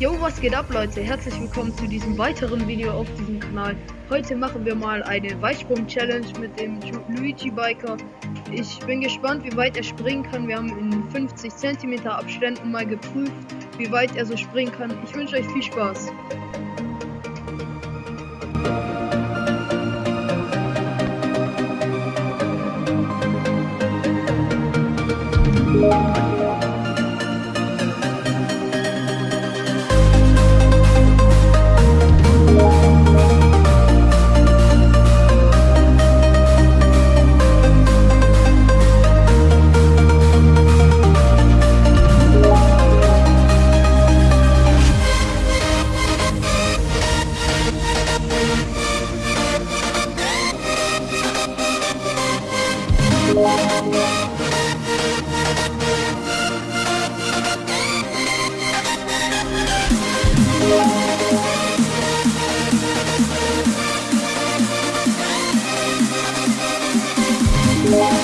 Jo, was geht ab, Leute? Herzlich willkommen zu diesem weiteren Video auf diesem Kanal. Heute machen wir mal eine Weitsprung-Challenge mit dem Luigi Biker. Ich bin gespannt, wie weit er springen kann. Wir haben in 50 cm Abständen mal geprüft, wie weit er so springen kann. Ich wünsche euch viel Spaß. Musik Yeah.